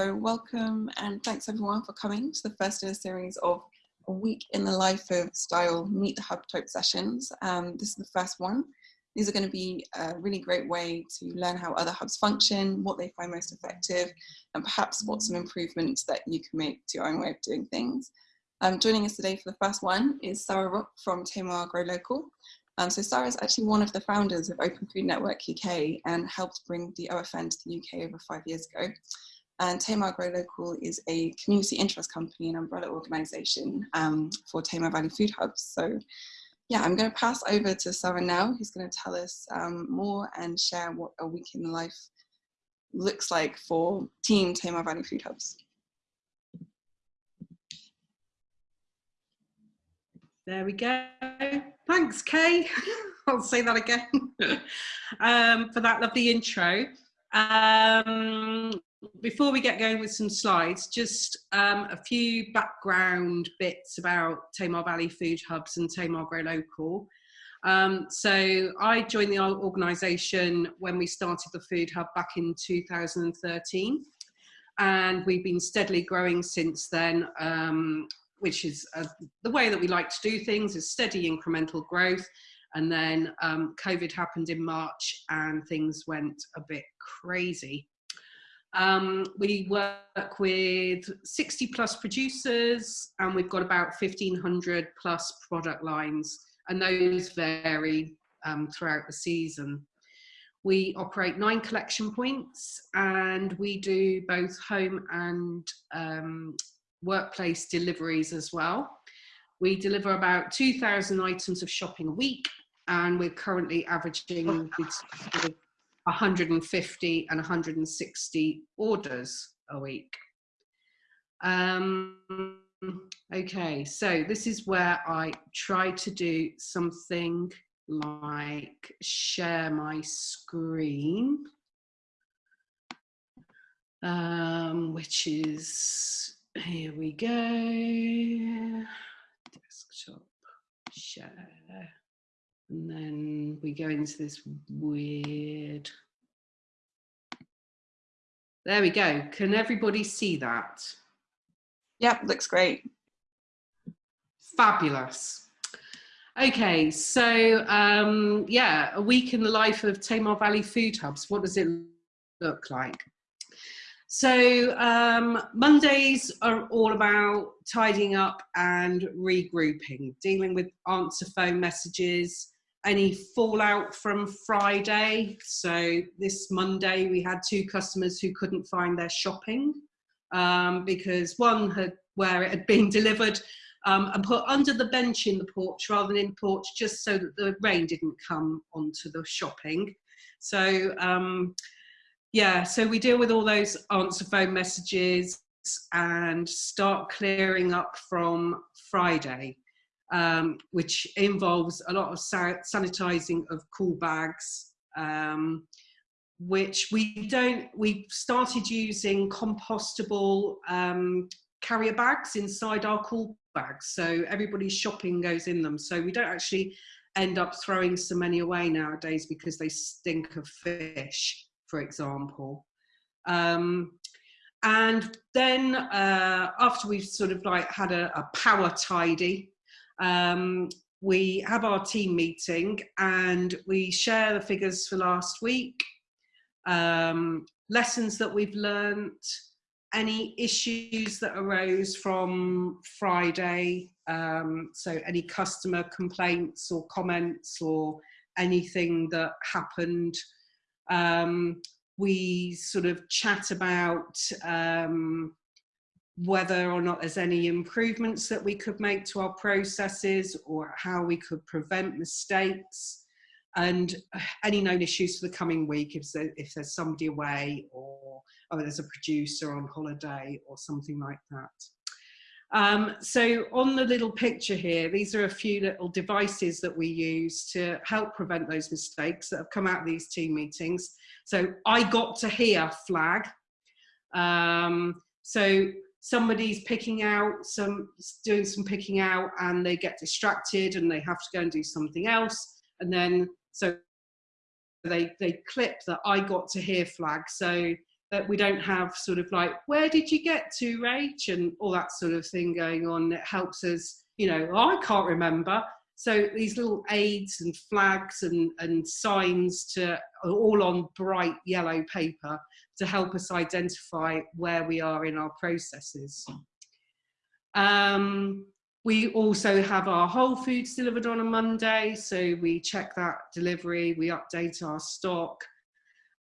So welcome and thanks everyone for coming to the first in a series of a week in the life of style Meet the Hub type sessions. Um, this is the first one. These are going to be a really great way to learn how other hubs function, what they find most effective, and perhaps what some improvements that you can make to your own way of doing things. Um, joining us today for the first one is Sarah Rock from Tamar Grow Local. Um, so Sarah is actually one of the founders of Open Food Network UK and helped bring the OFN to the UK over five years ago. And Tamar Grow Local is a community interest company and umbrella organisation um, for Tamar Valley Food Hubs. So yeah, I'm going to pass over to Sarah now, who's going to tell us um, more and share what a week in life looks like for Team Tamar Valley Food Hubs. There we go. Thanks, Kay. I'll say that again um, for that lovely intro. Um, before we get going with some slides, just um, a few background bits about Tamar Valley Food Hubs and Tamar Grow Local. Um, so I joined the organisation when we started the Food Hub back in 2013 and we've been steadily growing since then, um, which is uh, the way that we like to do things is steady incremental growth. And then um, COVID happened in March and things went a bit crazy. Um, we work with 60 plus producers and we've got about 1500 plus product lines and those vary um, throughout the season. We operate nine collection points and we do both home and um, workplace deliveries as well. We deliver about 2,000 items of shopping a week and we're currently averaging 150 and 160 orders a week. Um, okay, so this is where I try to do something like share my screen, um, which is, here we go, desktop, share. And then we go into this weird, there we go. Can everybody see that? Yep, looks great. Fabulous. Okay, so um, yeah, a week in the life of Tamar Valley Food Hubs. What does it look like? So um, Mondays are all about tidying up and regrouping, dealing with answer phone messages, any fallout from Friday. So this Monday we had two customers who couldn't find their shopping um, because one had where it had been delivered um, and put under the bench in the porch rather than in the porch just so that the rain didn't come onto the shopping. So um, yeah, so we deal with all those answer phone messages and start clearing up from Friday um, which involves a lot of sanitizing of cool bags, um, which we don't, we started using compostable um, carrier bags inside our cool bags. So everybody's shopping goes in them. So we don't actually end up throwing so many away nowadays because they stink of fish, for example. Um, and then uh, after we've sort of like had a, a power tidy, um, we have our team meeting and we share the figures for last week, um, lessons that we've learnt, any issues that arose from Friday, um, so any customer complaints or comments or anything that happened. Um, we sort of chat about um, whether or not there's any improvements that we could make to our processes or how we could prevent mistakes and any known issues for the coming week if, there, if there's somebody away or oh, there's a producer on holiday or something like that. Um, so on the little picture here, these are a few little devices that we use to help prevent those mistakes that have come out of these team meetings. So I got to here flag. Um, so somebody's picking out some doing some picking out and they get distracted and they have to go and do something else and then so they they clip that i got to here flag so that we don't have sort of like, where did you get to, Rach? And all that sort of thing going on. It helps us, you know, oh, I can't remember. So these little aids and flags and, and signs to all on bright yellow paper to help us identify where we are in our processes. Um, we also have our Whole Foods delivered on a Monday, so we check that delivery, we update our stock,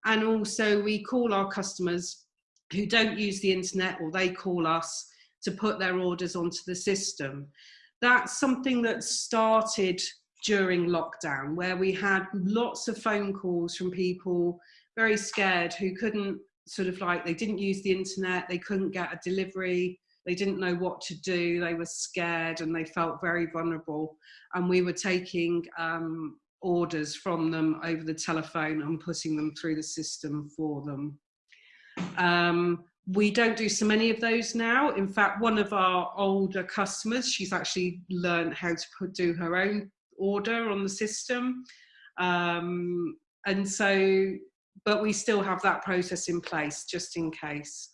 and also we call our customers who don't use the internet or they call us to put their orders onto the system. That's something that started during lockdown where we had lots of phone calls from people very scared who couldn't sort of like they didn't use the internet they couldn't get a delivery they didn't know what to do they were scared and they felt very vulnerable and we were taking um, orders from them over the telephone and putting them through the system for them. Um, we don't do so many of those now. In fact, one of our older customers, she's actually learned how to put, do her own order on the system. Um, and so, but we still have that process in place just in case.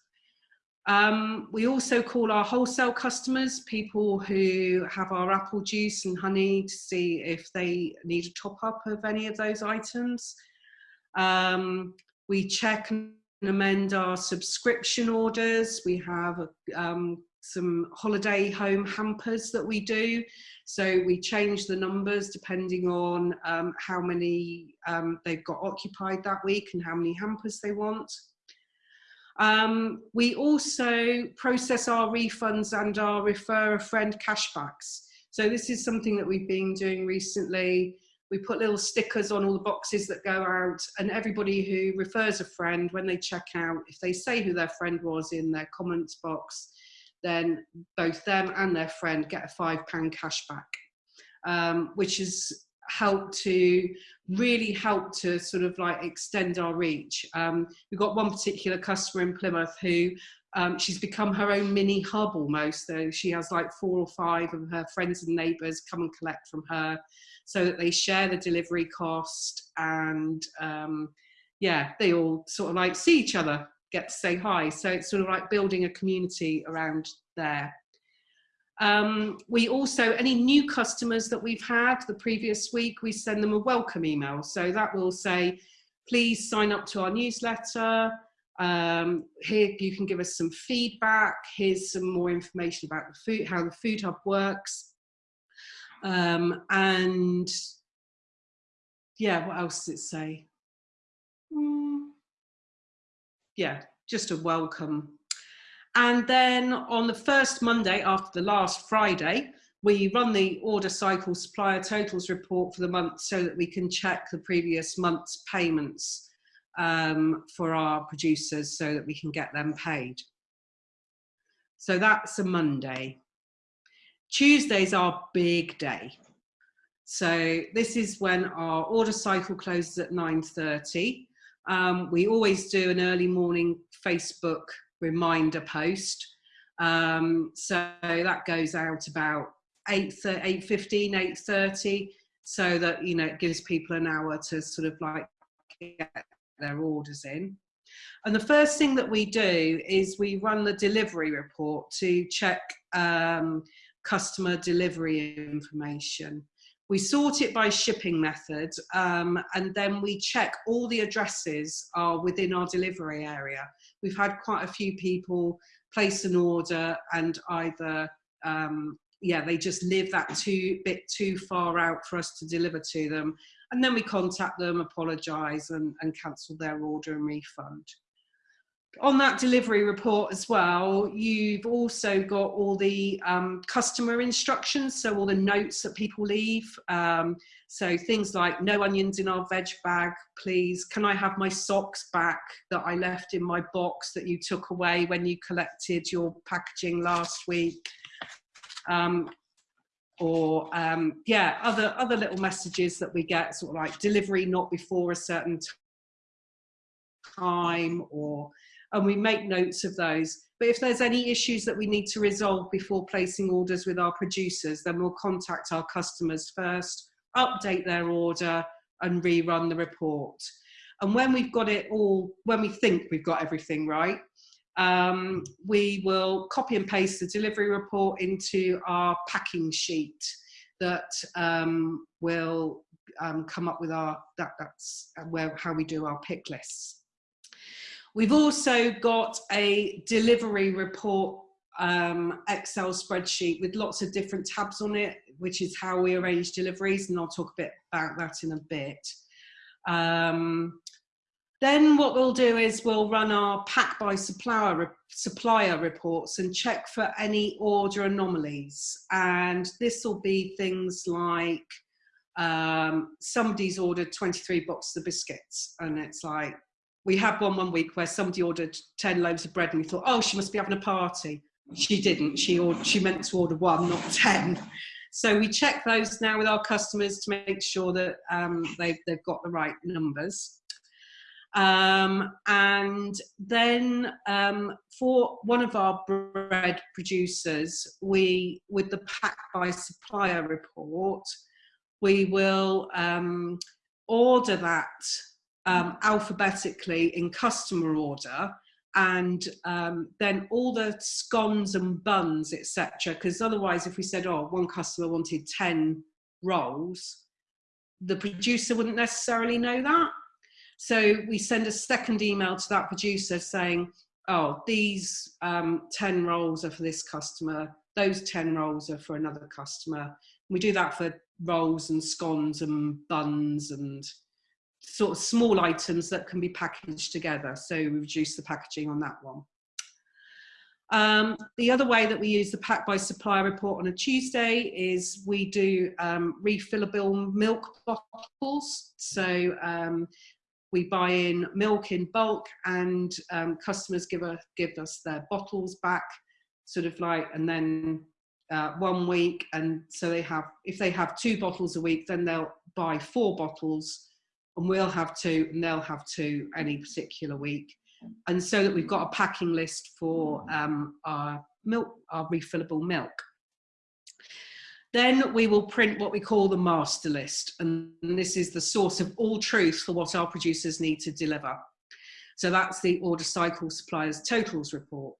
Um, we also call our wholesale customers, people who have our apple juice and honey to see if they need a top up of any of those items. Um, we check and amend our subscription orders. We have um, some holiday home hampers that we do. So we change the numbers depending on um, how many um, they've got occupied that week and how many hampers they want. Um, we also process our refunds and our refer a friend cashbacks. So this is something that we've been doing recently. We put little stickers on all the boxes that go out and everybody who refers a friend when they check out, if they say who their friend was in their comments box, then both them and their friend get a five pound cashback, um, which has helped to really help to sort of like extend our reach. Um, we've got one particular customer in Plymouth who um, she's become her own mini hub almost. So she has like four or five of her friends and neighbours come and collect from her so that they share the delivery cost and um, yeah, they all sort of like see each other, get to say hi. So it's sort of like building a community around there. Um, we also, any new customers that we've had the previous week, we send them a welcome email. So that will say, please sign up to our newsletter. Um, here you can give us some feedback. Here's some more information about the food, how the Food Hub works. Um, and yeah, what else does it say? Mm, yeah, just a welcome and then on the first Monday after the last Friday, we run the order cycle supplier totals report for the month so that we can check the previous month's payments um, for our producers so that we can get them paid. So that's a Monday. Tuesday's our big day. So this is when our order cycle closes at 9.30. Um, we always do an early morning Facebook reminder post. Um, so that goes out about 8, 8 15, 8.30 so that, you know, it gives people an hour to sort of like get their orders in. And the first thing that we do is we run the delivery report to check um, customer delivery information. We sort it by shipping method um, and then we check all the addresses are within our delivery area. We've had quite a few people place an order and either, um, yeah, they just live that too bit too far out for us to deliver to them. And then we contact them, apologise and, and cancel their order and refund on that delivery report as well, you've also got all the um, customer instructions, so all the notes that people leave. Um, so things like no onions in our veg bag, please. Can I have my socks back that I left in my box that you took away when you collected your packaging last week? Um, or um, yeah, other, other little messages that we get, sort of like delivery not before a certain time or and we make notes of those. But if there's any issues that we need to resolve before placing orders with our producers, then we'll contact our customers first, update their order and rerun the report. And when we've got it all, when we think we've got everything right, um, we will copy and paste the delivery report into our packing sheet that um, will um, come up with our, that, that's where, how we do our pick lists. We've also got a delivery report um, Excel spreadsheet with lots of different tabs on it, which is how we arrange deliveries, and I'll talk a bit about that in a bit. Um, then what we'll do is we'll run our pack by supplier, supplier reports and check for any order anomalies. And this will be things like um, somebody's ordered 23 boxes of biscuits and it's like, we had one one week where somebody ordered 10 loaves of bread and we thought, oh, she must be having a party. She didn't, she, she meant to order one, not 10. So we check those now with our customers to make sure that um, they've, they've got the right numbers. Um, and then um, for one of our bread producers, we, with the pack by supplier report, we will um, order that um, alphabetically in customer order and um, then all the scones and buns, etc. Because otherwise, if we said, oh, one customer wanted 10 rolls, the producer wouldn't necessarily know that. So we send a second email to that producer saying, oh, these um, 10 rolls are for this customer, those 10 rolls are for another customer. We do that for rolls and scones and buns and sort of small items that can be packaged together. So we reduce the packaging on that one. Um, the other way that we use the pack by supplier report on a Tuesday is we do um, refillable milk bottles. So um, we buy in milk in bulk and um, customers give, a, give us their bottles back sort of like and then uh, one week and so they have if they have two bottles a week then they'll buy four bottles and we'll have two and they'll have two any particular week and so that we've got a packing list for um, our milk our refillable milk then we will print what we call the master list. And this is the source of all truth for what our producers need to deliver. So that's the order cycle suppliers totals report.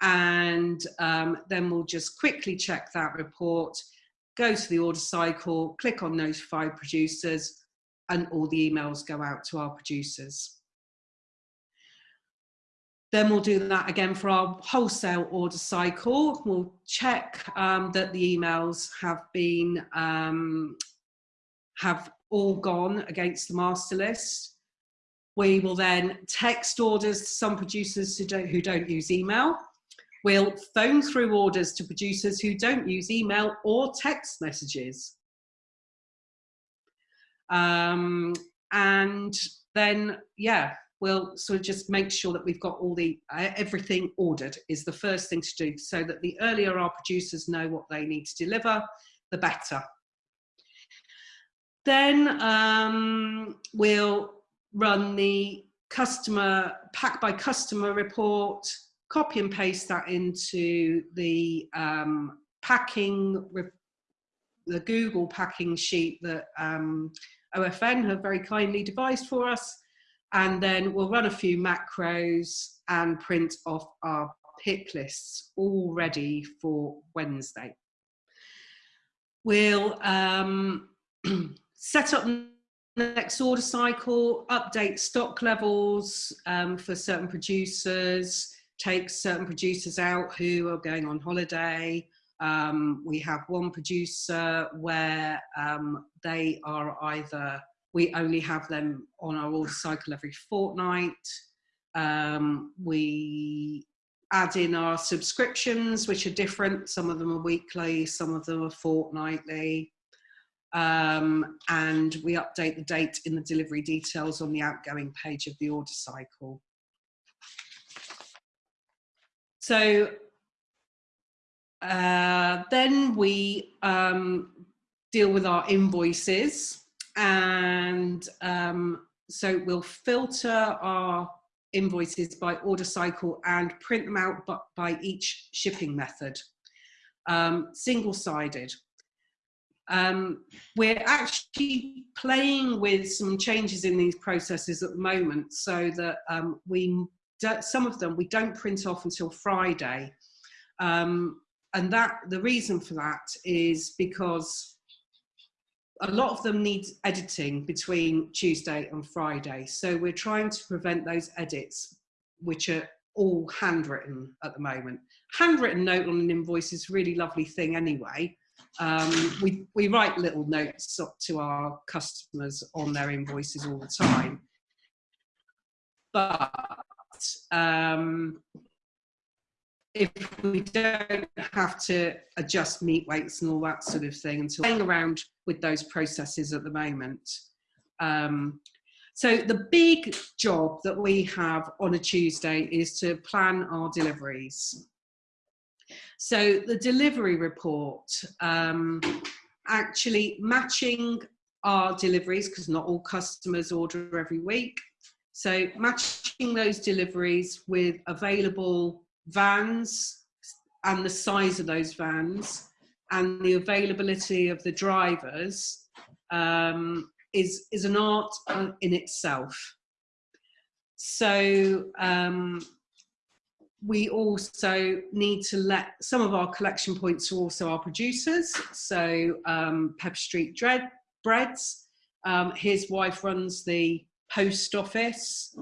And um, then we'll just quickly check that report, go to the order cycle, click on notify producers, and all the emails go out to our producers. Then we'll do that again for our wholesale order cycle. We'll check um, that the emails have been, um, have all gone against the master list. We will then text orders to some producers who don't, who don't use email. We'll phone through orders to producers who don't use email or text messages. Um, and then, yeah, we'll sort of just make sure that we've got all the uh, everything ordered is the first thing to do so that the earlier our producers know what they need to deliver the better. Then um, we'll run the customer pack by customer report copy and paste that into the um, packing the google packing sheet that um, ofn have very kindly devised for us and then we'll run a few macros and print off our pick lists all ready for Wednesday. We'll um, set up the next order cycle, update stock levels um, for certain producers, take certain producers out who are going on holiday. Um, we have one producer where um, they are either we only have them on our order cycle every fortnight. Um, we add in our subscriptions, which are different. Some of them are weekly, some of them are fortnightly. Um, and we update the date in the delivery details on the outgoing page of the order cycle. So uh, then we um, deal with our invoices and um, so we'll filter our invoices by order cycle and print them out by each shipping method, um, single-sided. Um, we're actually playing with some changes in these processes at the moment so that um, we some of them we don't print off until Friday. Um, and that the reason for that is because a lot of them need editing between Tuesday and Friday. So we're trying to prevent those edits, which are all handwritten at the moment. Handwritten note on an invoice is a really lovely thing anyway. Um, we, we write little notes up to our customers on their invoices all the time. But um, if we don't have to adjust meat weights and all that sort of thing until playing around with those processes at the moment. Um, so the big job that we have on a Tuesday is to plan our deliveries. So the delivery report, um, actually matching our deliveries, because not all customers order every week. So matching those deliveries with available vans and the size of those vans and the availability of the drivers um, is, is an art in itself. So um, we also need to let some of our collection points are also our producers. So um, Pepper Street Dread, Breads, um, his wife runs the post office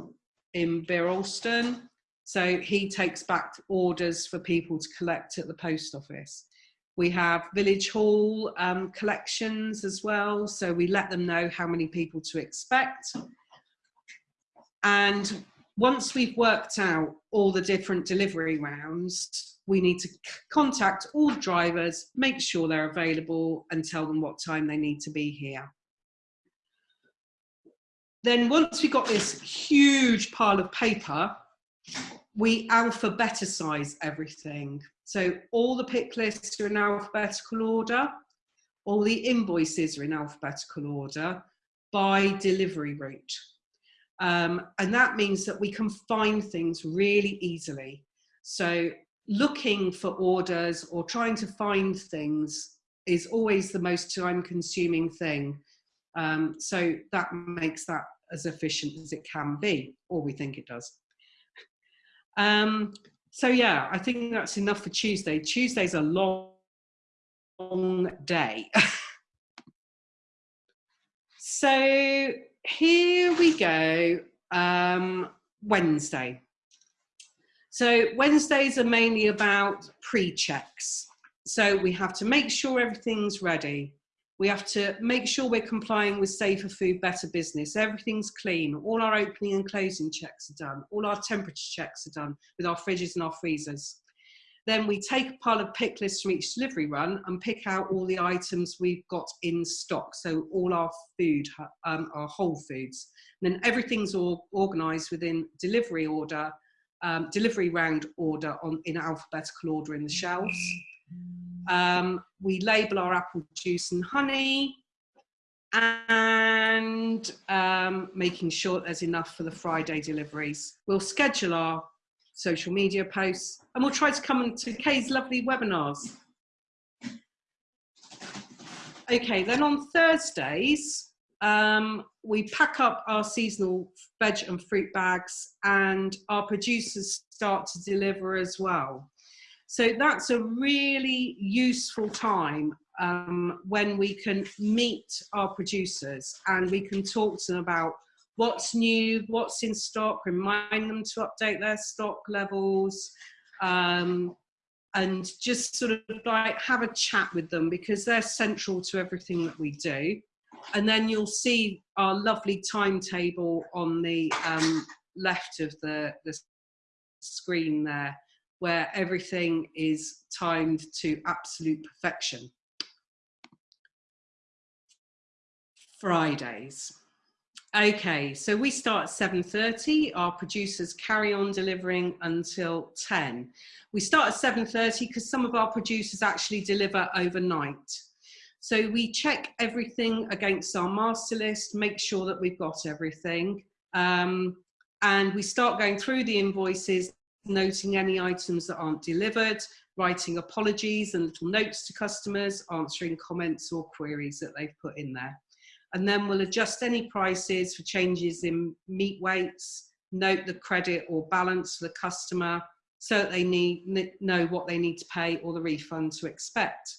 in Bere Alston. So he takes back orders for people to collect at the post office. We have Village Hall um, collections as well, so we let them know how many people to expect. And once we've worked out all the different delivery rounds, we need to contact all drivers, make sure they're available and tell them what time they need to be here. Then once we've got this huge pile of paper, we alphabeticize everything. So all the pick lists are in alphabetical order, all the invoices are in alphabetical order by delivery route. Um, and that means that we can find things really easily. So looking for orders or trying to find things is always the most time consuming thing. Um, so that makes that as efficient as it can be, or we think it does. Um, so yeah, I think that's enough for Tuesday. Tuesday's a long, long day. so here we go, um, Wednesday. So Wednesdays are mainly about pre-checks. So we have to make sure everything's ready. We have to make sure we're complying with safer food, better business. Everything's clean. All our opening and closing checks are done. All our temperature checks are done with our fridges and our freezers. Then we take a pile of pick lists from each delivery run and pick out all the items we've got in stock. So all our food, um, our whole foods. And then everything's all organised within delivery order, um, delivery round order on in alphabetical order in the shelves. Um, we label our apple juice and honey and um, making sure there's enough for the Friday deliveries. We'll schedule our social media posts and we'll try to come to Kay's lovely webinars. Okay, then on Thursdays, um, we pack up our seasonal veg and fruit bags and our producers start to deliver as well. So that's a really useful time um, when we can meet our producers and we can talk to them about what's new, what's in stock, remind them to update their stock levels, um, and just sort of like have a chat with them because they're central to everything that we do. And then you'll see our lovely timetable on the um, left of the, the screen there where everything is timed to absolute perfection. Fridays. Okay, so we start at 7.30, our producers carry on delivering until 10. We start at 7.30 because some of our producers actually deliver overnight. So we check everything against our master list, make sure that we've got everything. Um, and we start going through the invoices noting any items that aren't delivered, writing apologies and little notes to customers, answering comments or queries that they've put in there. And then we'll adjust any prices for changes in meat weights, note the credit or balance for the customer so that they need know what they need to pay or the refund to expect.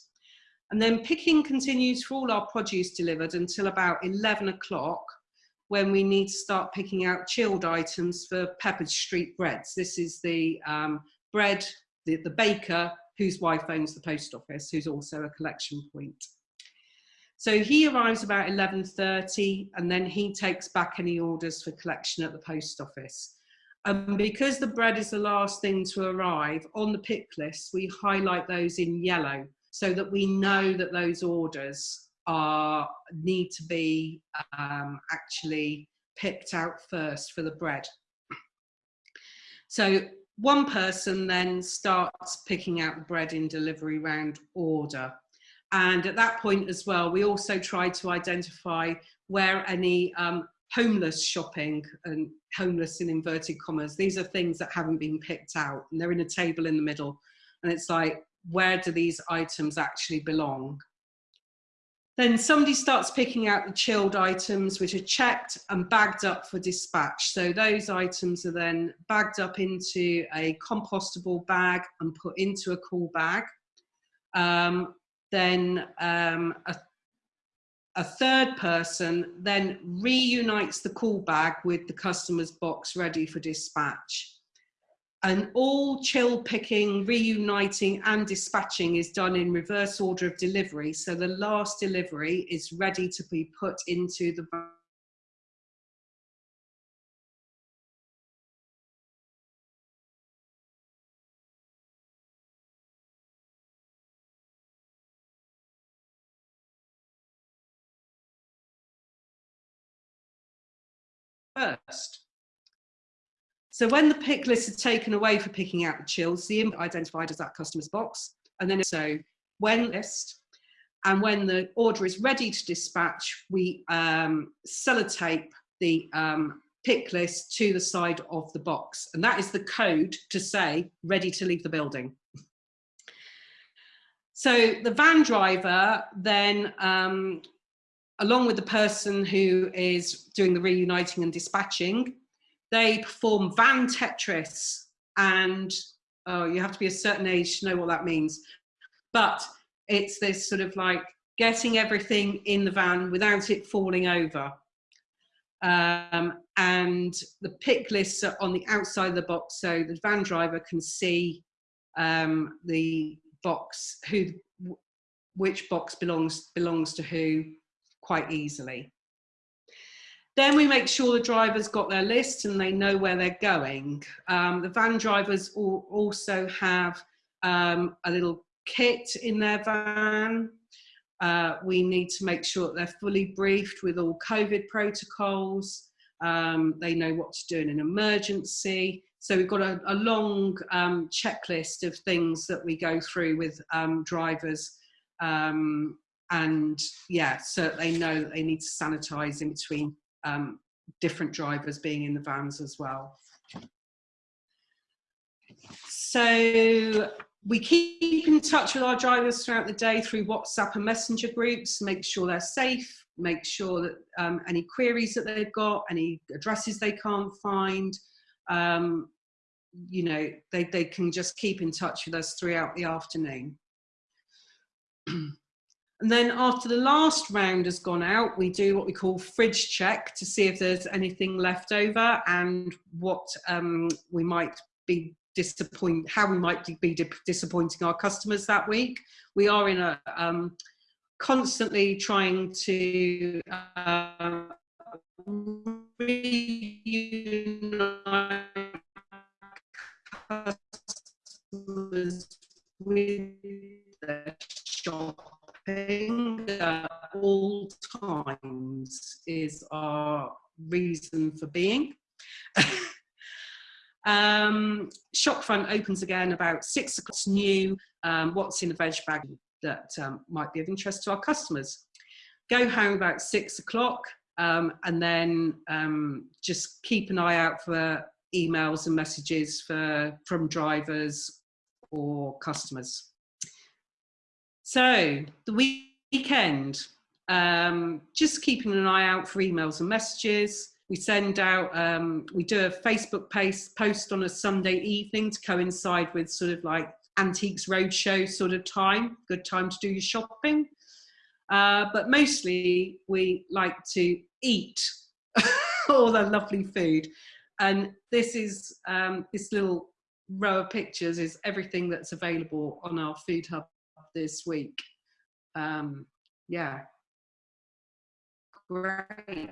And then picking continues for all our produce delivered until about 11 o'clock when we need to start picking out chilled items for Peppered Street Breads. This is the um, bread, the, the baker whose wife owns the post office, who's also a collection point. So he arrives about 11.30 and then he takes back any orders for collection at the post office. And because the bread is the last thing to arrive, on the pick list, we highlight those in yellow so that we know that those orders are need to be um, actually picked out first for the bread. So one person then starts picking out the bread in delivery round order. And at that point as well, we also try to identify where any um, homeless shopping and homeless in inverted commas, these are things that haven't been picked out and they're in a table in the middle. And it's like, where do these items actually belong? Then somebody starts picking out the chilled items which are checked and bagged up for dispatch. So those items are then bagged up into a compostable bag and put into a cool bag. Um, then um, a, a third person then reunites the cool bag with the customer's box ready for dispatch. And all chill picking, reuniting and dispatching is done in reverse order of delivery. So the last delivery is ready to be put into the first. So when the pick list is taken away for picking out the chills, the input identified as that customer's box. And then so when list and when the order is ready to dispatch, we um, sellotape the um, pick list to the side of the box. And that is the code to say ready to leave the building. So the van driver then um, along with the person who is doing the reuniting and dispatching, they perform van Tetris and oh, you have to be a certain age to know what that means. But it's this sort of like getting everything in the van without it falling over. Um, and the pick lists are on the outside of the box so the van driver can see um, the box, who, which box belongs, belongs to who, quite easily. Then we make sure the drivers got their list and they know where they're going. Um, the van drivers also have um, a little kit in their van. Uh, we need to make sure that they're fully briefed with all COVID protocols. Um, they know what to do in an emergency. So we've got a, a long um, checklist of things that we go through with um, drivers um, and yeah, so they know that they need to sanitize in between um, different drivers being in the vans as well. So we keep in touch with our drivers throughout the day through WhatsApp and messenger groups, make sure they're safe, make sure that um, any queries that they've got, any addresses they can't find, um, you know, they, they can just keep in touch with us throughout the afternoon. And then after the last round has gone out, we do what we call fridge check to see if there's anything left over and what um, we might be disappoint, how we might be disappointing our customers that week. We are in a um, constantly trying to uh, reunite Opens again about six o'clock. new. Um, what's in the veg bag that um, might be of interest to our customers. Go home about six o'clock um, and then um, just keep an eye out for emails and messages for from drivers or customers. So the weekend, um, just keeping an eye out for emails and messages. We send out, um, we do a Facebook post, post on a Sunday evening to coincide with sort of like Antiques Roadshow sort of time, good time to do your shopping. Uh, but mostly we like to eat all the lovely food. And this is, um, this little row of pictures is everything that's available on our food hub this week. Um, yeah. Great.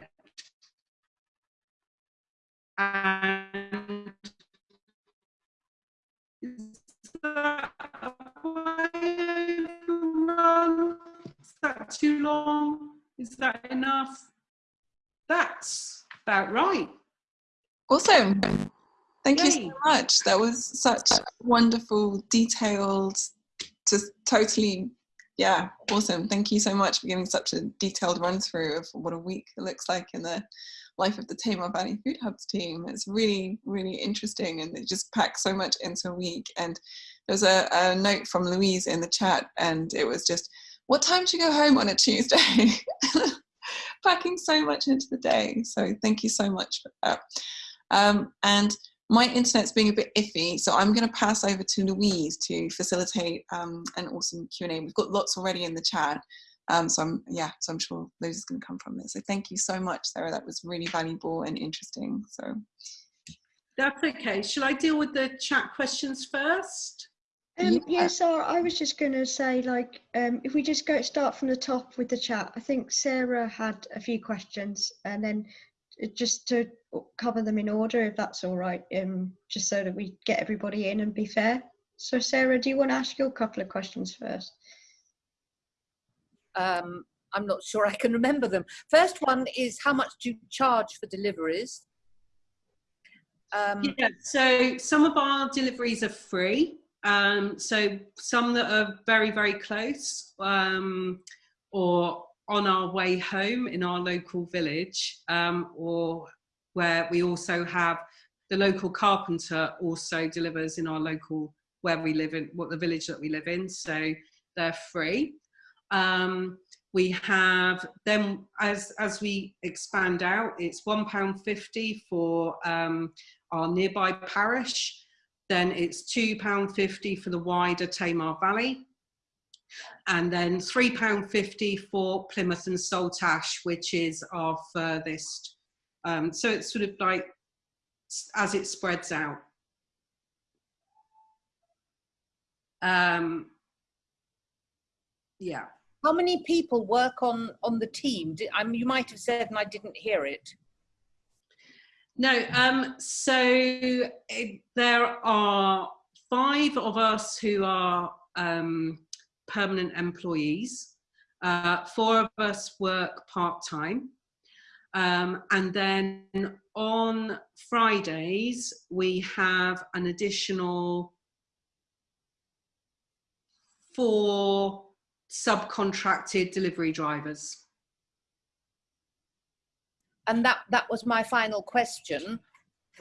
And is that, is that too long? Is that enough? That's about right. Awesome. Thank Yay. you so much. That was such wonderful, detailed, just totally, yeah, awesome. Thank you so much for giving such a detailed run through of what a week looks like in the life of the Tamar Valley Food Hubs team. It's really, really interesting and it just packs so much into a week. And there was a, a note from Louise in the chat and it was just, what time do you go home on a Tuesday? Packing so much into the day. So thank you so much for that. Um, and my internet's being a bit iffy, so I'm going to pass over to Louise to facilitate um, an awesome Q&A. We've got lots already in the chat, um, so I'm, yeah, so I'm sure those is going to come from this. So thank you so much, Sarah. That was really valuable and interesting. So that's okay. Shall I deal with the chat questions first? Um, yeah. yeah, so I was just going to say, like, um, if we just go start from the top with the chat, I think Sarah had a few questions, and then just to cover them in order, if that's all right, um, just so that we get everybody in and be fair. So Sarah, do you want to ask your couple of questions first? Um, I'm not sure I can remember them. First one is how much do you charge for deliveries? Um, yeah, so some of our deliveries are free. Um, so some that are very, very close um, or on our way home in our local village um, or where we also have the local carpenter also delivers in our local where we live in what the village that we live in so they're free um, we have then as as we expand out it's one pound 50 for um, our nearby parish then it's two pound 50 for the wider tamar valley and then £3.50 for Plymouth and Saltash, which is our furthest. Um, so it's sort of like as it spreads out. Um, yeah. How many people work on on the team? I mean, you might have said, and I didn't hear it. No. Um, so it, there are five of us who are um, permanent employees. Uh, four of us work part-time. Um, and then on Fridays, we have an additional four subcontracted delivery drivers. And that, that was my final question.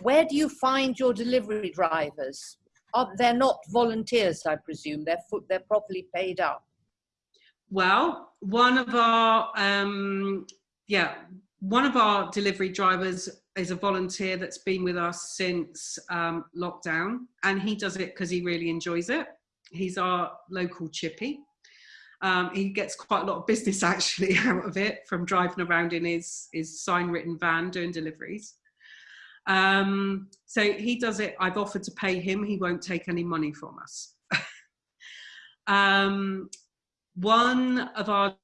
Where do you find your delivery drivers? Are, they're not volunteers, I presume. They're they're properly paid up. Well, one of our um, yeah, one of our delivery drivers is a volunteer that's been with us since um, lockdown, and he does it because he really enjoys it. He's our local chippy. Um, he gets quite a lot of business actually out of it from driving around in his his sign written van doing deliveries. Um, so he does it. I've offered to pay him. He won't take any money from us. um, one of our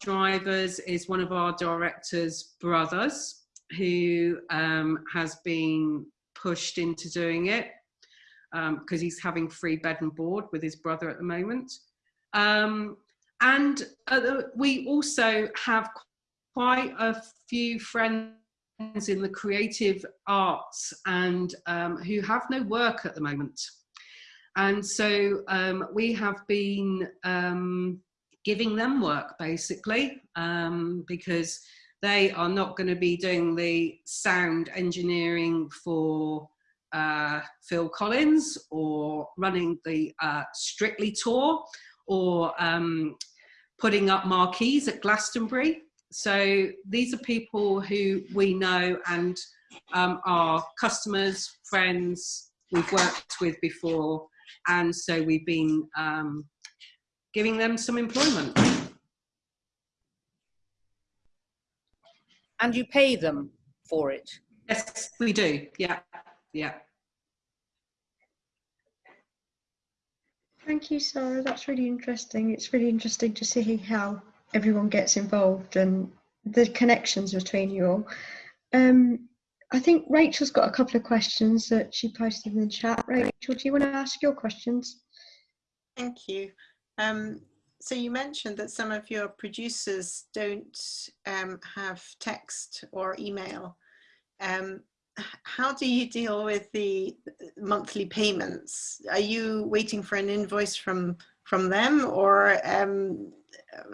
drivers is one of our director's brothers who um, has been pushed into doing it because um, he's having free bed and board with his brother at the moment. Um, and uh, we also have quite a few friends in the creative arts and um, who have no work at the moment. And so um, we have been um, giving them work basically um, because they are not going to be doing the sound engineering for uh, Phil Collins or running the uh, Strictly tour or um, putting up marquees at Glastonbury. So these are people who we know and um, are customers, friends, we've worked with before. And so we've been um, giving them some employment. And you pay them for it? Yes, we do. Yeah, yeah. Thank you, Sarah. That's really interesting. It's really interesting to see how everyone gets involved and the connections between you all. Um, I think Rachel's got a couple of questions that she posted in the chat. Rachel, do you want to ask your questions? Thank you. Um, so you mentioned that some of your producers don't um, have text or email. Um, how do you deal with the monthly payments? Are you waiting for an invoice from from them, or um,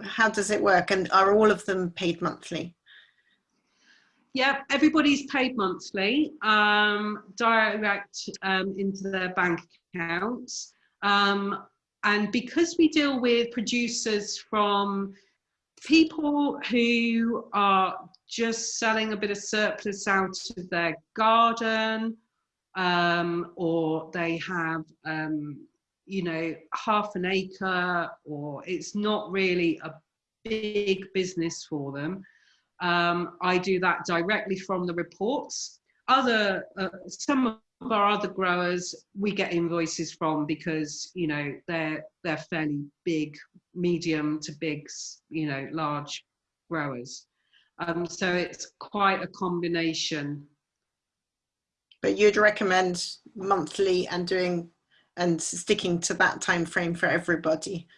how does it work? And are all of them paid monthly? Yeah, everybody's paid monthly, um, direct um, into their bank accounts. Um, and because we deal with producers from people who are just selling a bit of surplus out of their garden um, or they have um, you know half an acre or it's not really a big business for them um, i do that directly from the reports. Other uh, some of our other growers we get invoices from because you know they're they're fairly big medium to big you know large growers um, so it's quite a combination. But you'd recommend monthly and doing and sticking to that time frame for everybody.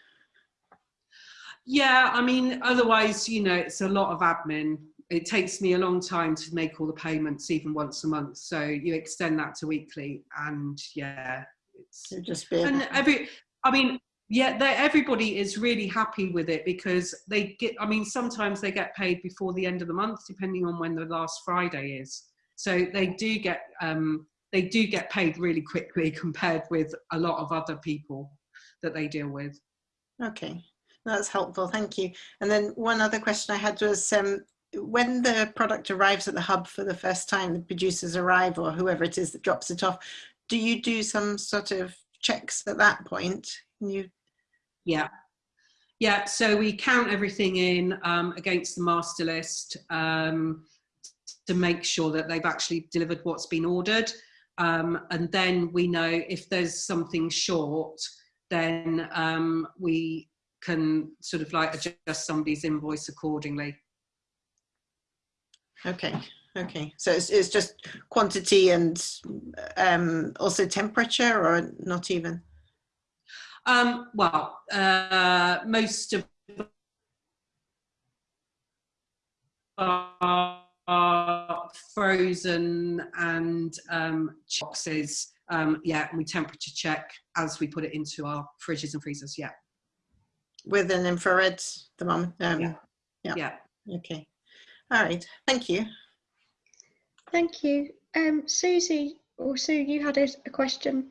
Yeah, I mean, otherwise, you know, it's a lot of admin. It takes me a long time to make all the payments, even once a month. So you extend that to weekly, and yeah, it's just be and every. I mean, yeah everybody is really happy with it because they get i mean sometimes they get paid before the end of the month depending on when the last friday is. So they do get um, they do get paid really quickly compared with a lot of other people that they deal with. Okay. That's helpful. Thank you. And then one other question i had was um, when the product arrives at the hub for the first time the producers arrive or whoever it is that drops it off do you do some sort of checks at that point Can you yeah. Yeah, so we count everything in um, against the master list um, to make sure that they've actually delivered what's been ordered. Um, and then we know if there's something short, then um, we can sort of like adjust somebody's invoice accordingly. Okay, okay. So it's, it's just quantity and um, also temperature or not even? Um, well, uh, most of are frozen and um, boxes. Um, yeah, and we temperature check as we put it into our fridges and freezers. Yeah. With an infrared thermometer. Um, yeah. yeah. Yeah. Okay. All right. Thank you. Thank you. Um, Susie, or Sue, you had a, a question.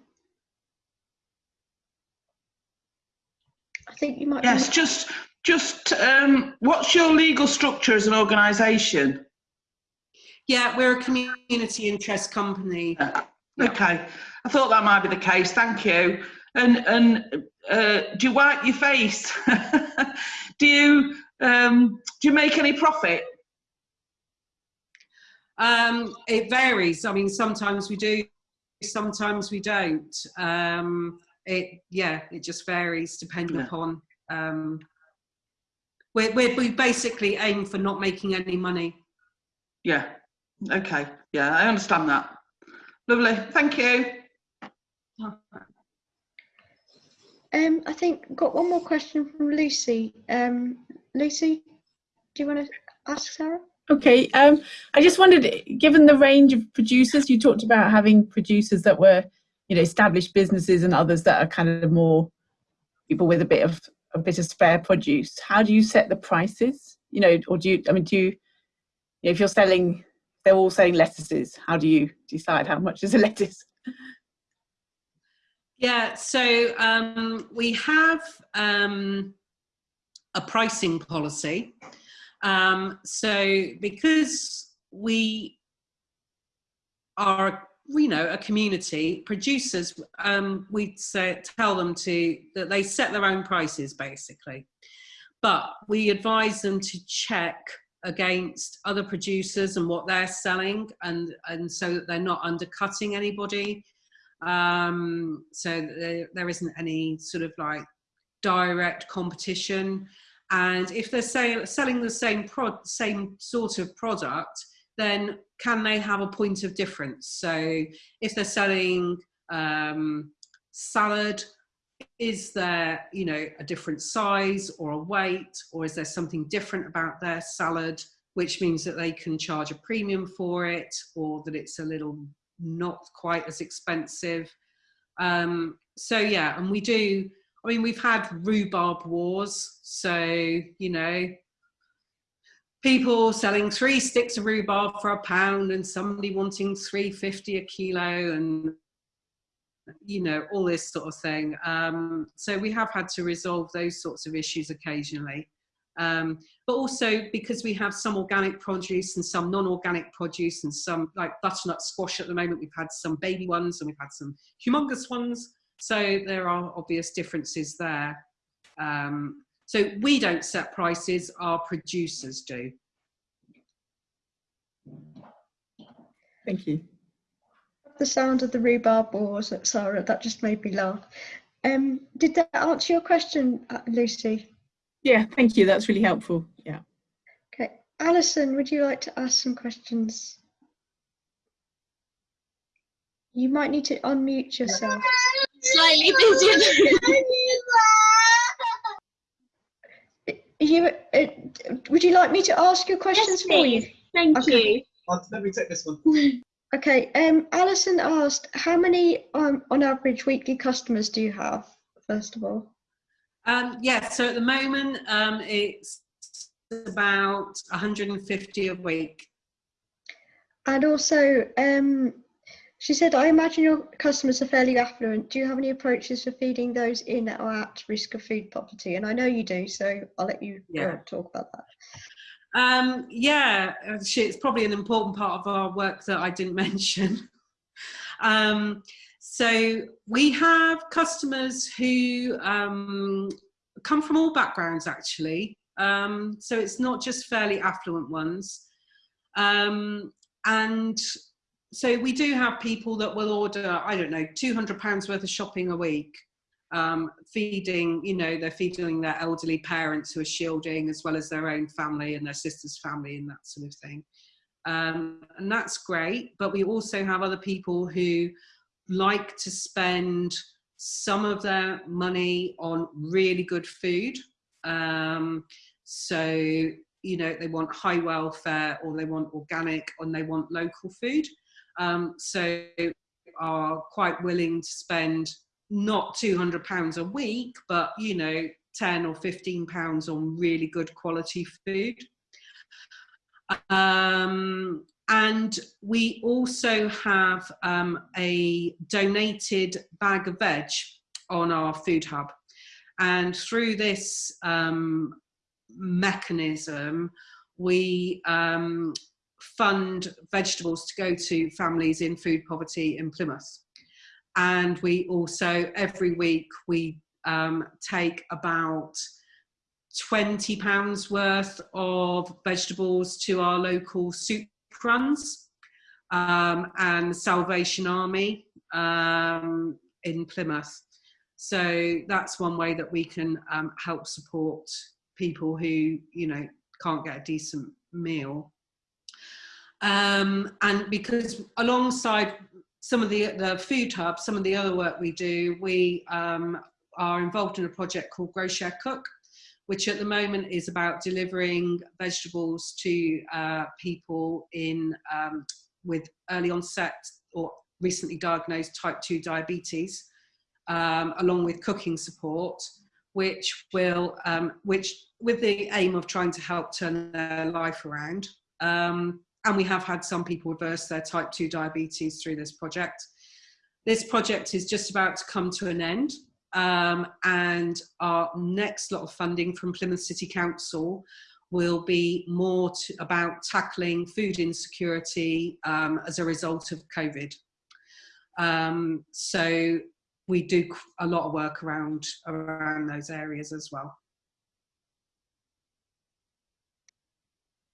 I think you might. Yes, be... just just um, what's your legal structure as an organisation? Yeah, we're a community interest company. Yeah. Okay, I thought that might be the case. Thank you. And and uh, do you wipe your face? do you um, do you make any profit? Um, it varies. I mean, sometimes we do, sometimes we don't. Um, it yeah it just varies depending yeah. upon um we we basically aim for not making any money. Yeah. Okay. Yeah i understand that. Lovely. Thank you. Um i think got one more question from lucy. Um lucy do you want to ask sarah okay um i just wondered given the range of producers you talked about having producers that were you know established businesses and others that are kind of more people with a bit of a bit of spare produce. How do you set the prices? You know or do you i mean do you, if you're selling they're all selling lettuces how do you decide how much is a lettuce? Yeah, so um, we have um, a pricing policy. Um, so because we are, you know, a community, producers, um, we tell them to, that they set their own prices basically. But we advise them to check against other producers and what they're selling and, and so that they're not undercutting anybody um, so there, there isn't any sort of like direct competition. And if they're selling the same pro same sort of product, then can they have a point of difference? So if they're selling um, salad, is there you know a different size or a weight, or is there something different about their salad, which means that they can charge a premium for it, or that it's a little not quite as expensive. Um, so yeah, and we do, I mean, we've had rhubarb wars. So, you know, people selling three sticks of rhubarb for a pound and somebody wanting 350 a kilo and you know all this sort of thing um, so we have had to resolve those sorts of issues occasionally um, but also because we have some organic produce and some non-organic produce and some like butternut squash at the moment, we've had some baby ones and we've had some humongous ones. So there are obvious differences there. Um, so we don't set prices, our producers do. Thank you. The sound of the rhubarb wars, Sarah, that just made me laugh. Um, did that answer your question, uh, Lucy? Yeah, thank you. That's really helpful. Yeah. Okay. Alison, would you like to ask some questions? You might need to unmute yourself. Slightly busy. you, uh, would you like me to ask your questions Yes, for you? Thank Okay. you. Uh, let me take this one. Okay. Um, Alison asked, how many, um, on average, weekly customers do you have? First of all. Um, yeah, so at the moment um, it's about 150 a week. And also, um, she said, I imagine your customers are fairly affluent. Do you have any approaches for feeding those in or at risk of food poverty? And I know you do, so I'll let you uh, Yeah. talk about that. Um, yeah, it's probably an important part of our work that I didn't mention. um, so we have customers who um, come from all backgrounds, actually. Um, so it's not just fairly affluent ones. Um, and so we do have people that will order, I don't know, 200 pounds worth of shopping a week. Um, feeding, you know, they're feeding their elderly parents who are shielding as well as their own family and their sister's family and that sort of thing. Um, and that's great. But we also have other people who like to spend some of their money on really good food. Um, so, you know, they want high welfare or they want organic and they want local food. Um, so are quite willing to spend not 200 pounds a week, but you know, 10 or 15 pounds on really good quality food. Um, and we also have um, a donated bag of veg on our food hub. And through this um, mechanism, we um, fund vegetables to go to families in food poverty in Plymouth. And we also, every week, we um, take about 20 pounds worth of vegetables to our local soup runs um, and Salvation Army um, in Plymouth. So that's one way that we can um, help support people who, you know, can't get a decent meal. Um, and because alongside some of the, the food hubs, some of the other work we do, we um, are involved in a project called Grow Share Cook, which at the moment is about delivering vegetables to uh, people in um, with early onset or recently diagnosed type 2 diabetes, um, along with cooking support, which will, um, which with the aim of trying to help turn their life around. Um, and we have had some people reverse their type 2 diabetes through this project. this project is just about to come to an end. Um, and our next lot of funding from Plymouth City Council will be more to, about tackling food insecurity um, as a result of COVID. Um, so we do a lot of work around around those areas as well.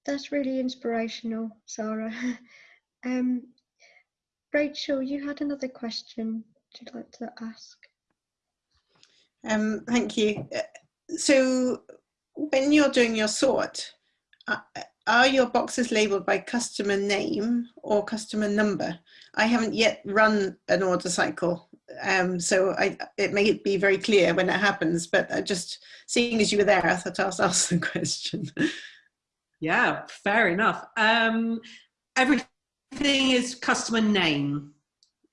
That's really inspirational, Sarah. um, Rachel, you had another question you'd like to ask? Um, thank you. Uh, so when you're doing your sort, uh, are your boxes labeled by customer name or customer number? I haven't yet run an order cycle, um, so I, it may be very clear when it happens, but just seeing as you were there, I thought I'll ask the question. Yeah, fair enough. Um, everything is customer name,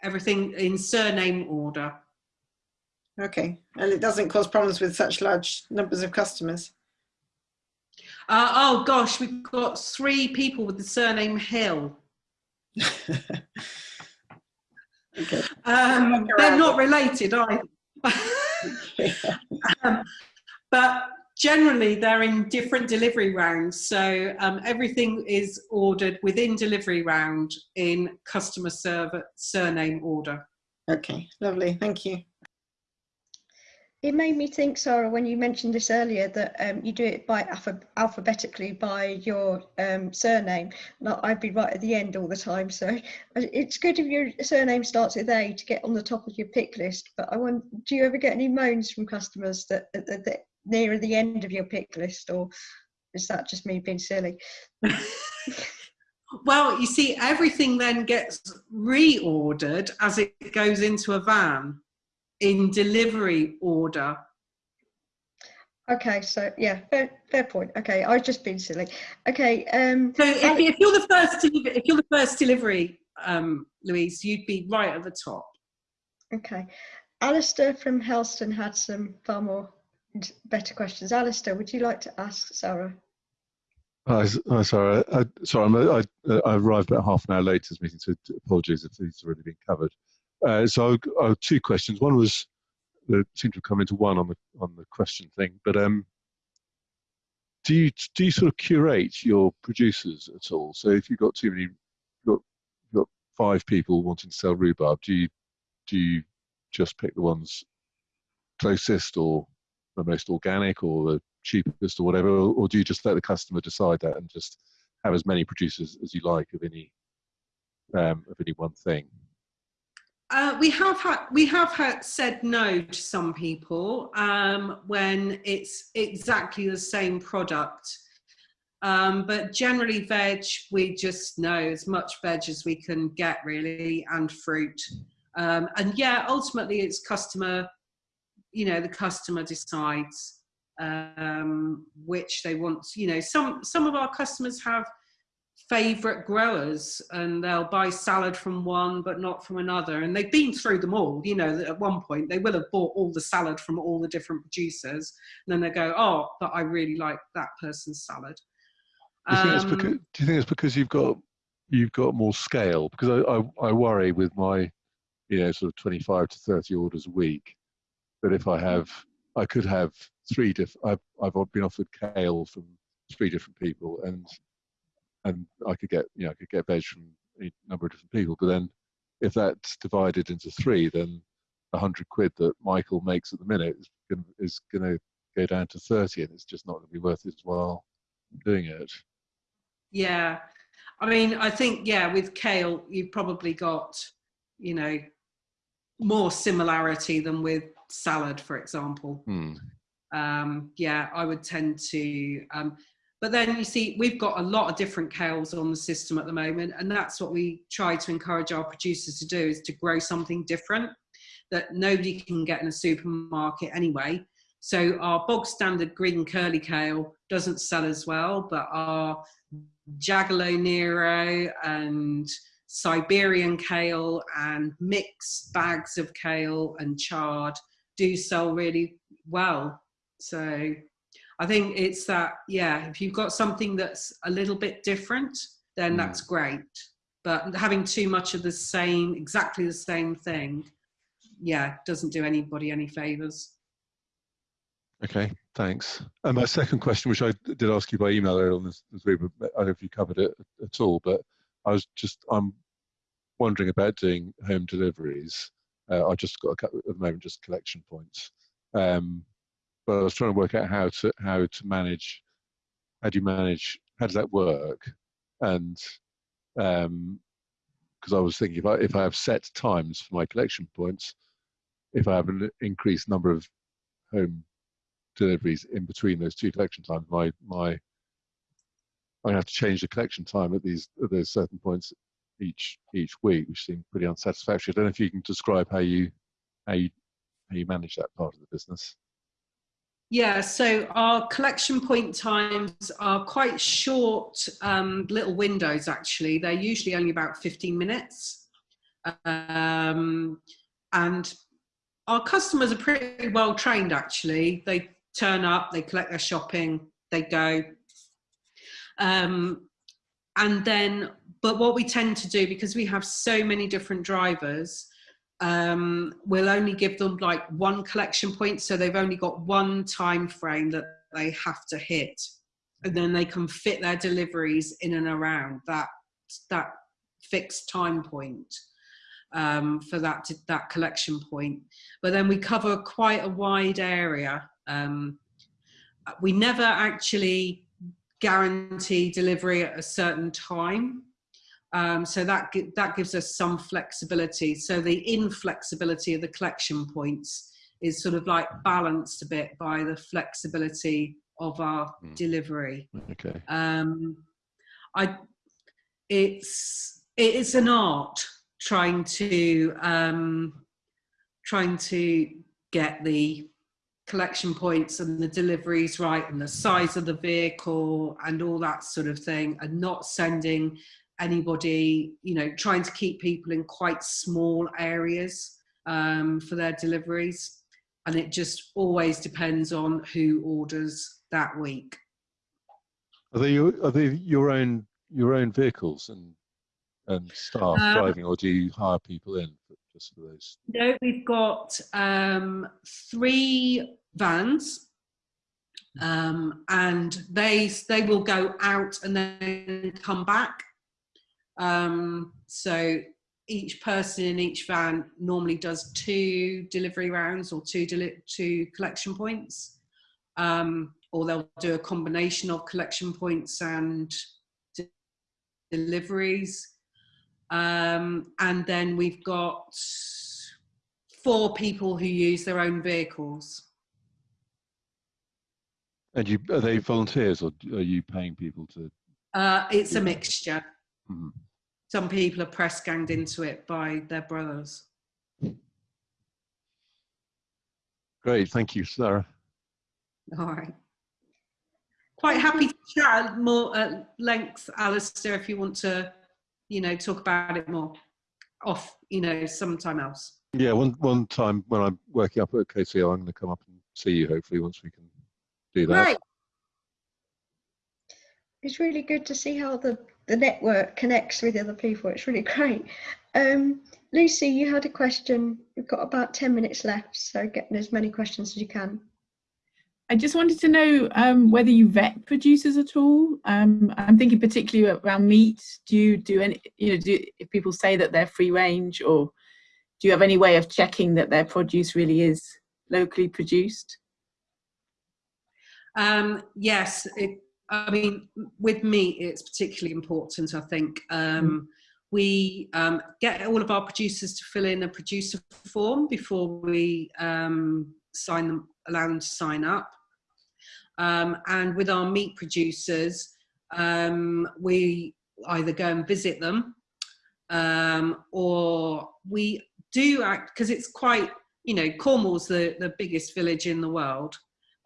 everything in surname order. Okay, and it doesn't cause problems with such large numbers of customers? Uh, oh gosh, we've got three people with the surname Hill. okay. Um, they're not related either. um, but generally they're in different delivery rounds. So um, everything is ordered within delivery round in customer server surname order. Okay, lovely, thank you. It made me think, Sarah, when you mentioned this earlier, that um, you do it by alpha alphabetically by your um, surname. Now, I'd be right at the end all the time, so uh, it's good if your surname starts with A to get on the top of your pick list. But I want, do you ever get any moans from customers that, that, that nearer the end of your pick list, or is that just me being silly? well, you see, everything then gets reordered as it goes into a van in delivery order. Okay, so yeah, fair, fair point. Okay, I've just been silly. Okay. Um, so if, if you're the first, if you're the first delivery, um, Louise, you'd be right at the top. Okay. Alistair from Helston had some far more better questions. Alistair, would you like to ask Sarah? Hi, hi Sarah. I, sorry, I, I, arrived about half an hour late to this meeting, so apologies if these have already been covered. Uh, so I have two questions. One was that seemed to have come into one on the on the question thing, but um, do you do you sort of curate your producers at all? So if you've got too many, got, got five people wanting to sell rhubarb, do you do you just pick the ones closest or the most organic or the cheapest or whatever, or, do you just let the customer decide that and just have as many producers as you like of any um, of any one thing? Uh, we have had we have had said no to some people um, when it's exactly the same product. Um, but generally veg, we just know as much veg as we can get really and fruit. Um, and yeah, ultimately it's customer, you know, the customer decides um, which they want. You know, some, some of our customers have favorite growers and they'll buy salad from one but not from another and they've been through them all you know that at one point they will have bought all the salad from all the different producers and then they go oh but i really like that person's salad do you, um, because, do you think it's because you've got you've got more scale because I, I, I worry with my you know sort of 25 to 30 orders a week that if i have i could have three different I've, I've been offered kale from three different people and and I could get you know I could get veg from a number of different people. But then if that's divided into three, then a hundred quid that Michael makes at the minute is going is going to go down to thirty, and it's just not going to be worth his while doing it. Yeah, I mean, I think yeah, with kale, you've probably got you know more similarity than with salad, for example. Hmm. Um, yeah, I would tend to. Um, but then you see, we've got a lot of different kales on the system at the moment, and that's what we try to encourage our producers to do is to grow something different that nobody can get in a supermarket anyway. So our bog standard green curly kale doesn't sell as well, but our Cavolo Nero and Siberian kale and mixed bags of kale and chard do sell really well. So I think it's that, yeah, if you've got something that's a little bit different, then mm. that's great. but having too much of the same, exactly the same thing, yeah, doesn't do anybody any favors. Okay, thanks. And my second question, which I did ask you by email earlier on this, this week, but I don't know if you covered it at all, but I was just, I'm wondering about doing home deliveries. Uh, I just got a couple, at the moment just collection points. Um, but I was trying to work out how to how to manage. How do you manage? How does that work? And because um, I was thinking if I if I have set times for my collection points, if I have an increased number of home deliveries in between those two collection times, my my I'm have to change the collection time at these at those certain points each each week, which seemed pretty unsatisfactory. I don't know if you can describe how you how you how you manage that part of the business. Yeah, so our collection point times are quite short um, little windows actually. They're usually only about 15 minutes. Um, and our customers are pretty well trained actually. They turn up, they collect their shopping, they go. Um, and then, but what we tend to do, because we have so many different drivers, um, we'll only give them like one collection point. So they've only got one time frame that they have to hit. And then they can fit their deliveries in and around that, that fixed time point um, for that, that collection point. But then we cover quite a wide area. Um, we never actually guarantee delivery at a certain time. Um, so that, that gives us some flexibility. So the inflexibility of the collection points is sort of like balanced a bit by the flexibility of our mm. delivery. Okay. Um, I, it's, it's an art trying to, um, trying to get the collection points and the deliveries right and the size of the vehicle and all that sort of thing and not sending anybody, you know, trying to keep people in quite small areas um, for their deliveries. And it just always depends on who orders that week. Are they your, are they your own your own vehicles and and staff um, driving, or do you hire people in just for those? No, we've got um, three vans um, and they they will go out and then come back um, so each person in each van normally does two delivery rounds or two, two collection points. Um, or they'll do a combination of collection points and de deliveries. Um, and then we've got four people who use their own vehicles. And you, are they volunteers or are you paying people to? Uh, it's a mixture. Mm -hmm some people are press ganged into it by their brothers. Great, thank you, Sarah. All right. Quite happy to chat more at length, Alistair, if you want to, you know, talk about it more off, you know, sometime else. Yeah, one one time when I'm working up at KCL, I'm going to come up and see you. Hopefully, once we can do that. Right. It's really good to see how the the network connects with other people. It's really great. Um, Lucy, you had a question. We've got about 10 minutes left, so getting as many questions as you can. I just wanted to know um, whether you vet producers at all. Um, I'm thinking particularly around meat. Do you do any, you know, do, if people say that they're free range or do you have any way of checking that their produce really is locally produced? Um, yes, it, I mean, with meat, it's particularly important, I think. Um, mm. We um, get all of our producers to fill in a producer form before we um, sign them, allow them to sign up. Um, and with our meat producers, um, we either go and visit them um, or we do act, because it's quite, you know, Cornwall's the, the biggest village in the world.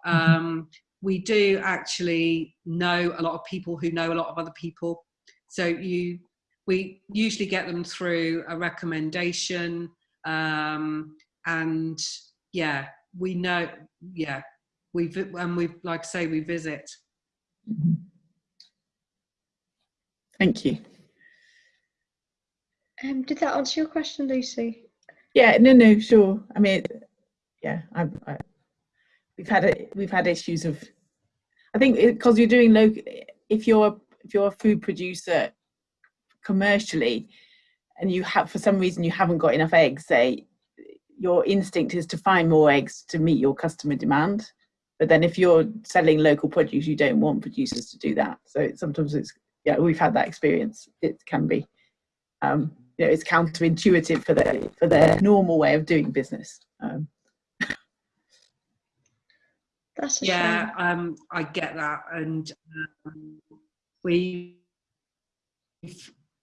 Mm-hmm we do actually know a lot of people who know a lot of other people. So you, we usually get them through a recommendation, um, and yeah, we know, yeah, we and we like I say we visit. Thank you. Um, did that answer your question, Lucy? Yeah, no, no, sure. I mean, yeah, I, I, we've had a, we've had issues of. I think because you're doing local, if you're if you're a food producer commercially, and you have for some reason you haven't got enough eggs, say, your instinct is to find more eggs to meet your customer demand. But then if you're selling local produce, you don't want producers to do that. So sometimes it's yeah, we've had that experience. It can be. Um, you know, it's counterintuitive for their for their normal way of doing business. Um, That's a Yeah, um, I get that, and um, we,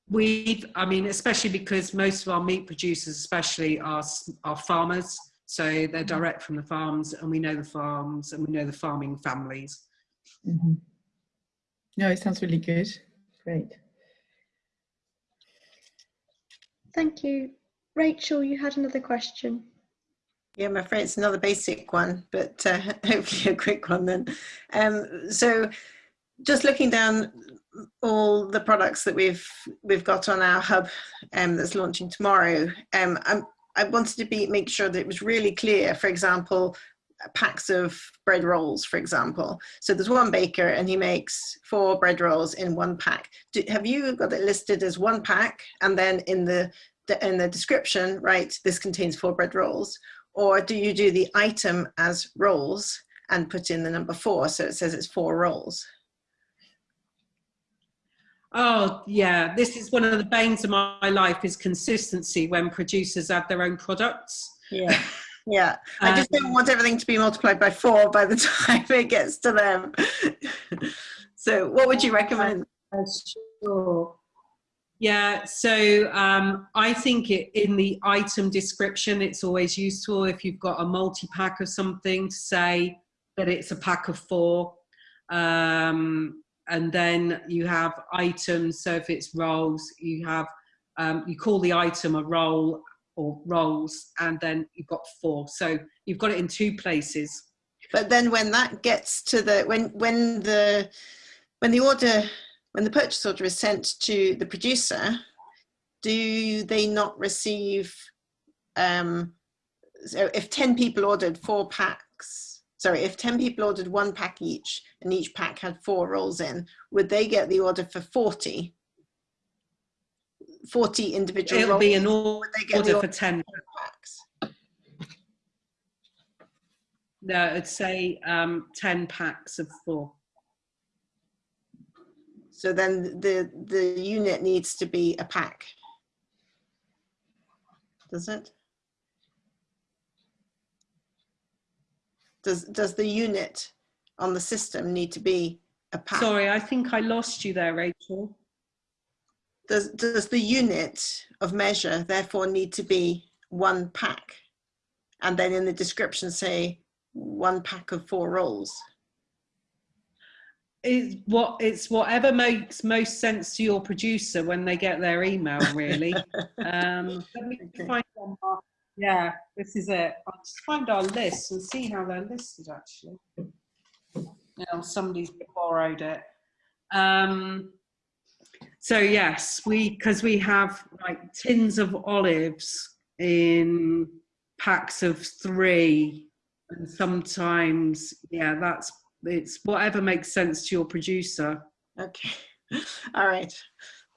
we've, I mean, especially because most of our meat producers, especially, are are farmers, so they're direct from the farms, and we know the farms, and we know the farming families. mhm. No, it sounds really good. Great. Thank you. Rachel, you had another question. Yeah, I'm afraid it's another basic one, but uh, hopefully a quick one then. Um, so just looking down all the products that we've we've got on our hub um, that's launching tomorrow, um, I wanted to be make sure that it was really clear, for example, packs of bread rolls, for example. So there's one baker and he makes four bread rolls in one pack. Do, have you got it listed as one pack and then in the, the in the description, right, this contains four bread rolls? Or do you do the item as rolls and put in the number four so it says it's four rolls? Oh yeah, this is one of the banes of my life is consistency when producers add their own products. Yeah. Yeah, I just don't Um, want everything to be multiplied by four by the time it gets to them. so, what would you recommend? Sure. Yeah, so um, I think it, in the item description, it's always useful if you've got a multi-pack of something to say that it's a pack of four. Um, and then you have items, so if it's rolls, you have, um, you call the item a roll or rolls, and then you've got four. So you've got it in two places. But then, when that gets to the when when the when the order when the purchase order is sent to the producer, do they not receive? Um, so, if ten people ordered four packs, sorry, if ten people ordered one pack each, and each pack had four rolls in, would they get the order for forty? 40 individual It'll rolls be an or would they get order the for 10 packs? No, I'd say um, 10 packs of four. So then the the unit needs to be a pack. Does it? Does does the unit on the system need to be a pack? Sorry, I think I lost you there, Rachel. Does does the unit of measure therefore need to be one pack? And then in the description say one pack of four rolls. It's what it's whatever makes most sense to your producer when they get their email. Really. um, let me find. Yeah, this is it. I'll just find our list and see how they're listed. Actually, you know, somebody's borrowed it. Um, so yes, we because we have like tins of olives in packs of three, and sometimes yeah, that's it's whatever makes sense to your producer. Okay. All right.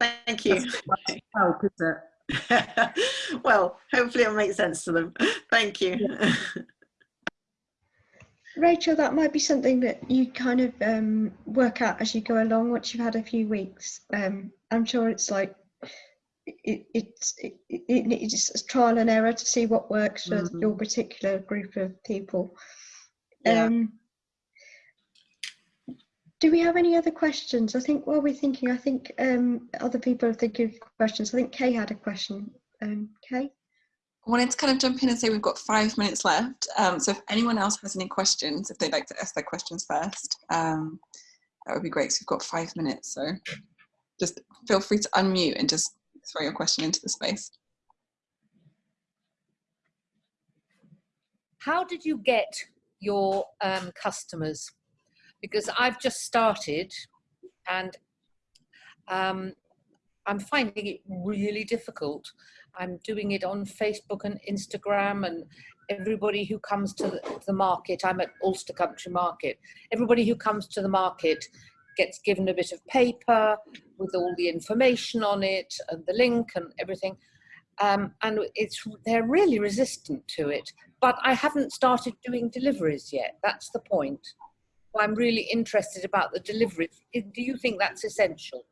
Thank you. Help, is it? well, hopefully it'll make sense to them. Thank you. Rachel, that might be something that you kind of um, work out as you go along once you've had a few weeks. Um, I'm sure it's like it, it's it, it, it's trial and error to see what works for Mhm. your particular group of people. Yeah. Um, do we have any other questions? I think while we're thinking, I think um, other people are thinking of questions. I think Kay had a question. Um, Kay? I wanted to kind of jump in and say we've got five minutes left. Um, so if anyone else has any questions, if they'd like to ask their questions first, um, that would be great. So we've got five minutes. So just feel free to unmute and just throw your question into the space. how did you get your um, customers? Because I've just started and um, I'm finding it really difficult. I'm doing it on Facebook and Instagram and everybody who comes to the, market, I'm at Ulster Country Market, everybody who comes to the market gets given a bit of paper with all the information on it and the link and everything. Um, and it's they're really resistant to it. But I haven't started doing deliveries yet. That's the point. I'm really interested about the delivery. Do you think that's essential?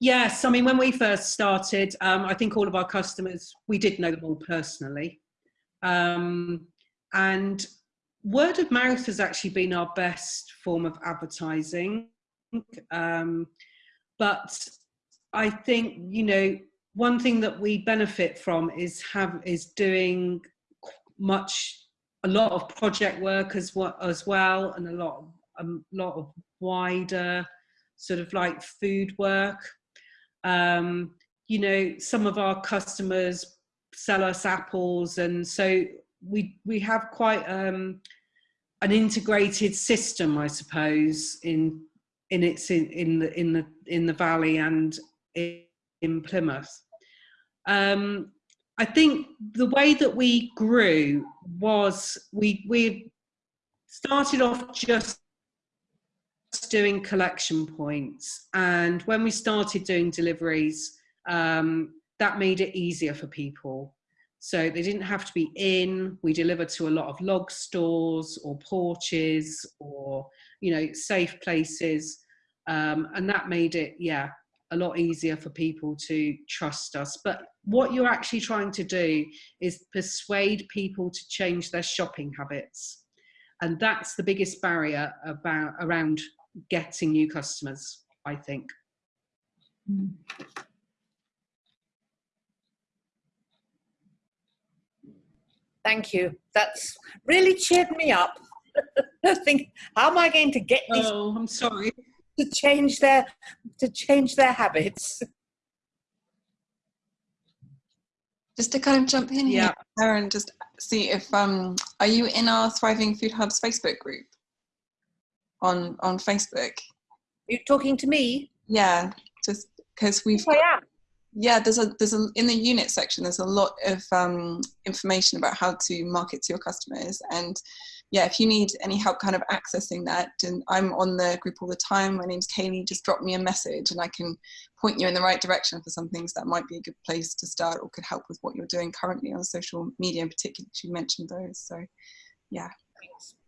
Yes, I mean, when we first started, um, I think all of our customers, we did know them all personally. Um, and word of mouth has actually been our best form of advertising. Um, but I think, you know, one thing that we benefit from is have is doing much a lot of project work as well as well and a lot of, a lot of wider sort of like food work. Um, you know some of our customers sell us apples and so we we have quite um, an integrated system i suppose in in its in, in the in the in the valley and in, in plymouth. Um, I think the way that we grew was we we started off just doing collection points, and when we started doing deliveries, um, that made it easier for people. So they didn't have to be in. We delivered to a lot of log stores or porches or you know safe places, um, and that made it yeah a lot easier for people to trust us. But what you're actually trying to do is persuade people to change their shopping habits. And that's the biggest barrier about around getting new customers, I think. Thank you. That's really cheered me up. I think, how am I going to get these? Oh, I'm sorry. To change their to change their habits. Just to kind of jump in Yeah. here, and just see if um, are you in our Thriving Food Hubs Facebook group on on Facebook? You're talking to me? Yeah, just because we've Yes, I am. yeah there's a there's a in the unit section there's a lot of um, information about how to market to your customers and yeah if you need any help kind of accessing that and i'm on the group all the time my name's kaylee just drop me a message and i can point you in the right direction for some things that might be a good place to start or could help with what you're doing currently on social media in particular you mentioned those so yeah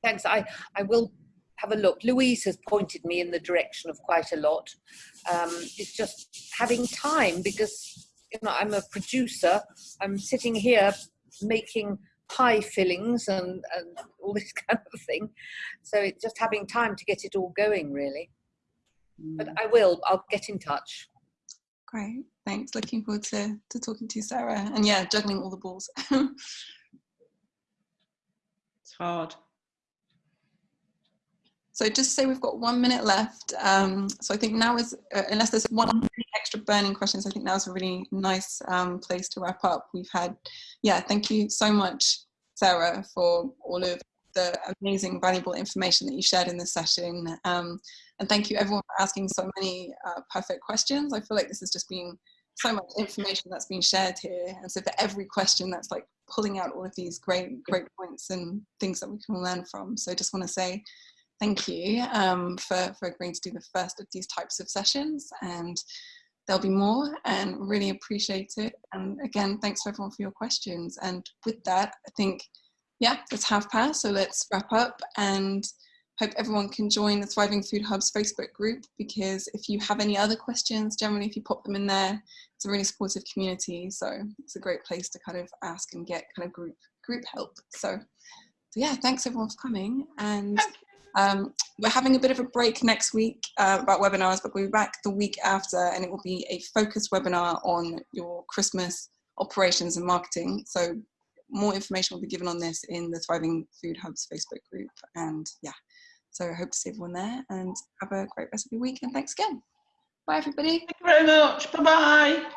Thanks. I, I will have a look. Louise has pointed me in the direction of quite a lot. Um, it's just having time because you know I'm a producer. I'm sitting here making pie fillings and, and all this kind of thing. So it's just having time to get it all going, really. But mm. I will. I'll get in touch. great thanks looking forward to, to talking to you sarah and yeah juggling all the balls It's hard. So just say we've got one minute left. Um, so I think now is, uh, unless there's one extra burning questions, I think now is a really nice um, place to wrap up. We've had, yeah, thank you so much, Sarah, for all of the amazing, valuable information that you shared in this session. Um, and thank you everyone for asking so many uh, perfect questions. I feel like this has just been so much information that's been shared here. And so for every question, that's like pulling out all of these great, great points and things that we can learn from. So I just want to say thank you um, for, for agreeing to do the first of these types of sessions and there'll be more and really appreciate it. And again thanks everyone for your questions. And with that I think yeah it's half past so let's wrap up and hope everyone can join the Thriving Food Hubs Facebook group because if you have any other questions generally if you pop them in there it's a really supportive community. So it's a great place to kind of ask and get kind of group group help. So so yeah thanks everyone for coming and um, we're having a bit of a break next week uh, about webinars, but we'll be back the week after and it will be a focused webinar on your Christmas operations and marketing. So more information will be given on this in the Thriving Food Hubs Facebook group. And yeah, so I hope to see everyone there and have a great rest of your week. And thanks again. Bye, everybody. Thank you very much. Bye bye.